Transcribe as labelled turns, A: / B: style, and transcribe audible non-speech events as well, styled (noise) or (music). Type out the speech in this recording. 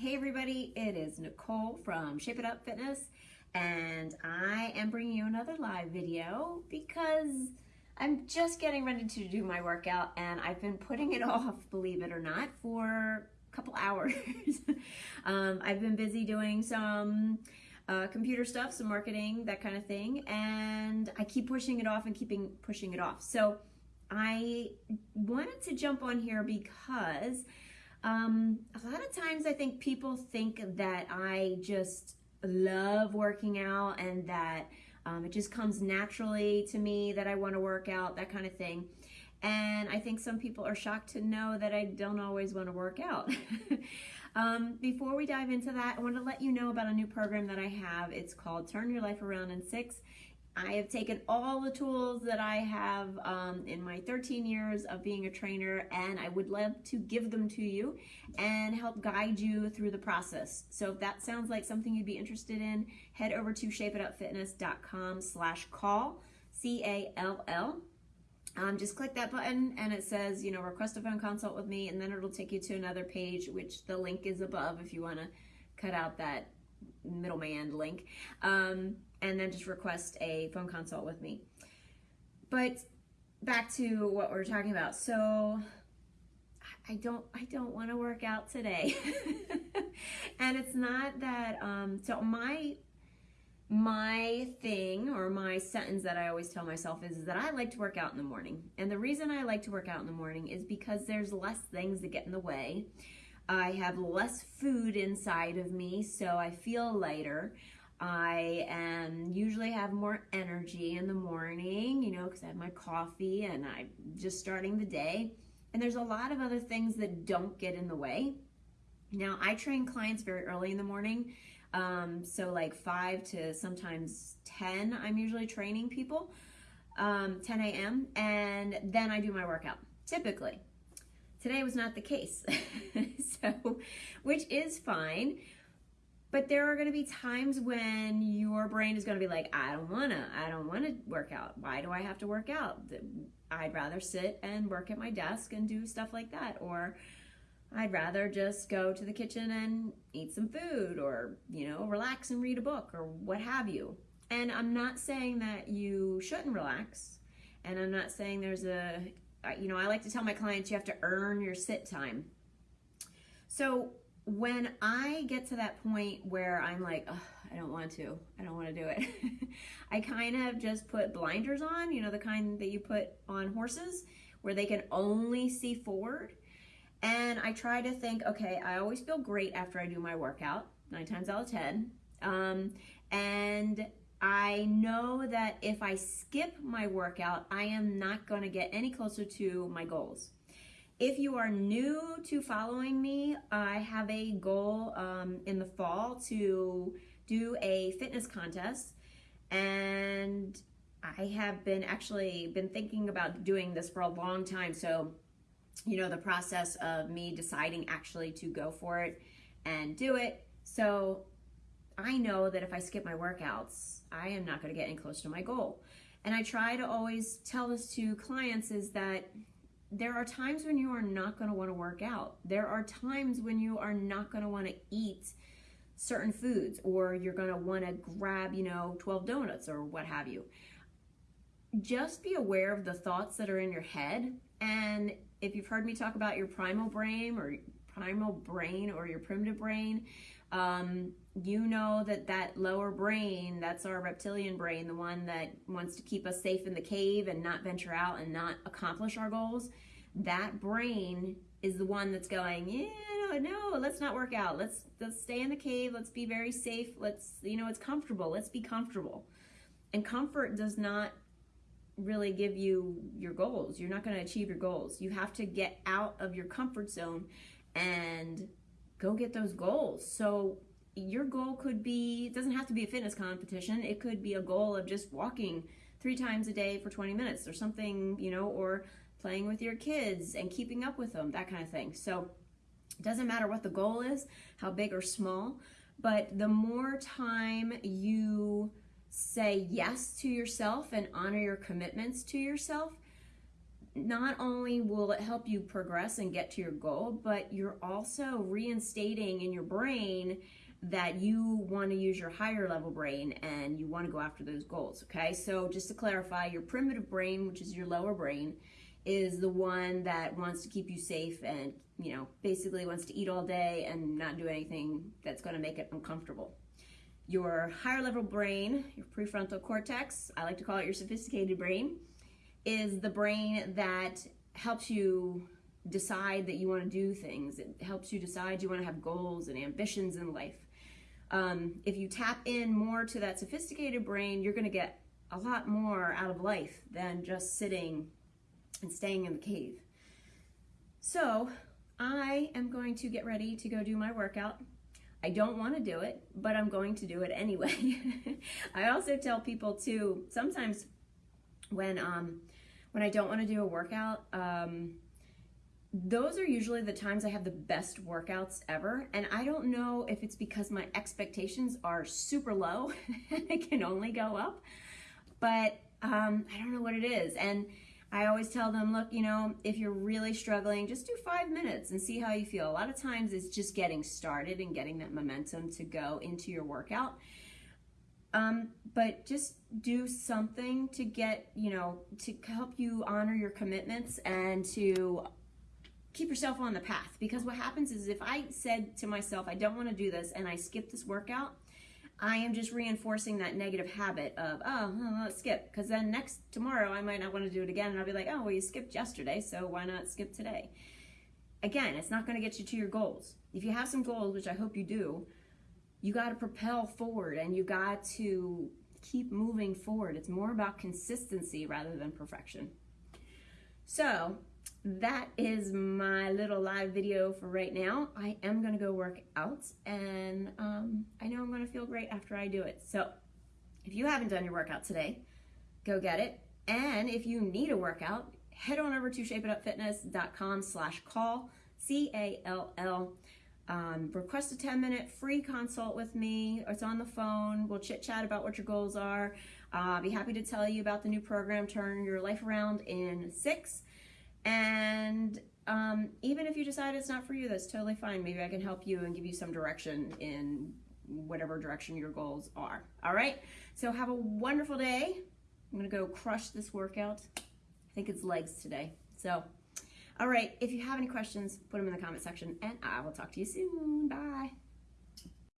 A: Hey everybody, it is Nicole from Shape It Up Fitness and I am bringing you another live video because I'm just getting ready to do my workout and I've been putting it (laughs) off, believe it or not, for a couple hours. (laughs) um, I've been busy doing some uh, computer stuff, some marketing, that kind of thing, and I keep pushing it off and keeping pushing it off. So I wanted to jump on here because um, a lot of times I think people think that I just love working out and that um, it just comes naturally to me that I want to work out, that kind of thing. And I think some people are shocked to know that I don't always want to work out. (laughs) um, before we dive into that, I want to let you know about a new program that I have. It's called Turn Your Life Around in Six. I have taken all the tools that I have um, in my 13 years of being a trainer and I would love to give them to you and help guide you through the process. So if that sounds like something you'd be interested in, head over to shapeitupfitness.com slash call, C-A-L-L. Um, just click that button and it says, you know, request a phone consult with me and then it'll take you to another page, which the link is above if you want to cut out that middleman link. Um, and then just request a phone consult with me. But back to what we're talking about. So I don't I don't want to work out today. (laughs) and it's not that um so my my thing or my sentence that I always tell myself is, is that I like to work out in the morning. And the reason I like to work out in the morning is because there's less things that get in the way. I have less food inside of me, so I feel lighter. I am usually have more energy in the morning, you know, because I have my coffee and I'm just starting the day. And there's a lot of other things that don't get in the way. Now, I train clients very early in the morning. Um, so like 5 to sometimes 10, I'm usually training people, um, 10 a.m. And then I do my workout, typically. Today was not the case, (laughs) so, which is fine. But there are going to be times when your brain is going to be like, I don't want to, I don't want to work out. Why do I have to work out? I'd rather sit and work at my desk and do stuff like that. Or I'd rather just go to the kitchen and eat some food or, you know, relax and read a book or what have you. And I'm not saying that you shouldn't relax. And I'm not saying there's a, you know, I like to tell my clients you have to earn your sit time. So when I get to that point where I'm like, I don't want to, I don't want to do it, (laughs) I kind of just put blinders on, you know, the kind that you put on horses where they can only see forward. And I try to think, okay, I always feel great after I do my workout, nine times out of 10. Um, and I know that if I skip my workout, I am not going to get any closer to my goals. If you are new to following me, I have a goal um, in the fall to do a fitness contest and I have been actually been thinking about doing this for a long time. So, you know, the process of me deciding actually to go for it and do it. So I know that if I skip my workouts, I am not going to get any closer to my goal. And I try to always tell this to clients is that there are times when you are not going to want to work out. There are times when you are not going to want to eat certain foods or you're going to want to grab, you know, 12 donuts or what have you. Just be aware of the thoughts that are in your head. And if you've heard me talk about your primal brain or primal brain or your primitive brain, um, you know that that lower brain, that's our reptilian brain, the one that wants to keep us safe in the cave and not venture out and not accomplish our goals. That brain is the one that's going, yeah, no, let's not work out. Let's let's stay in the cave. Let's be very safe. Let's, you know, it's comfortable. Let's be comfortable. And comfort does not really give you your goals. You're not going to achieve your goals. You have to get out of your comfort zone and go get those goals. So your goal could be, it doesn't have to be a fitness competition. It could be a goal of just walking three times a day for 20 minutes or something, you know, or playing with your kids and keeping up with them, that kind of thing. So it doesn't matter what the goal is, how big or small, but the more time you say yes to yourself and honor your commitments to yourself, not only will it help you progress and get to your goal, but you're also reinstating in your brain that you want to use your higher level brain and you want to go after those goals. Okay, so just to clarify, your primitive brain, which is your lower brain, is the one that wants to keep you safe and you know basically wants to eat all day and not do anything that's going to make it uncomfortable. Your higher level brain, your prefrontal cortex, I like to call it your sophisticated brain, is the brain that helps you decide that you want to do things. It helps you decide you want to have goals and ambitions in life um, if you tap in more to that sophisticated brain, you're going to get a lot more out of life than just sitting and staying in the cave. So I am going to get ready to go do my workout. I don't want to do it, but I'm going to do it anyway. (laughs) I also tell people too, sometimes when um, when I don't want to do a workout, um, those are usually the times I have the best workouts ever. And I don't know if it's because my expectations are super low (laughs) and I can only go up, but um, I don't know what it is. And I always tell them, look, you know, if you're really struggling, just do five minutes and see how you feel. A lot of times it's just getting started and getting that momentum to go into your workout. Um, but just do something to get, you know, to help you honor your commitments and to keep yourself on the path because what happens is if I said to myself, I don't want to do this and I skip this workout, I am just reinforcing that negative habit of, oh, skip. Because then next, tomorrow, I might not want to do it again. And I'll be like, oh, well, you skipped yesterday, so why not skip today? Again, it's not going to get you to your goals. If you have some goals, which I hope you do, you got to propel forward and you got to keep moving forward. It's more about consistency rather than perfection. So, that is my little live video for right now. I am going to go work out and um, I know I'm going to feel great after I do it. So if you haven't done your workout today, go get it. And if you need a workout, head on over to shapeitupfitness.com slash call, C-A-L-L. Um, request a 10 minute free consult with me. It's on the phone. We'll chit chat about what your goals are. Uh, I'll be happy to tell you about the new program, Turn Your Life Around in Six. And um, even if you decide it's not for you, that's totally fine. Maybe I can help you and give you some direction in whatever direction your goals are. All right. So have a wonderful day. I'm to go crush this workout. I think it's legs today. So, all right. If you have any questions, put them in the comment section and I will talk to you soon. Bye.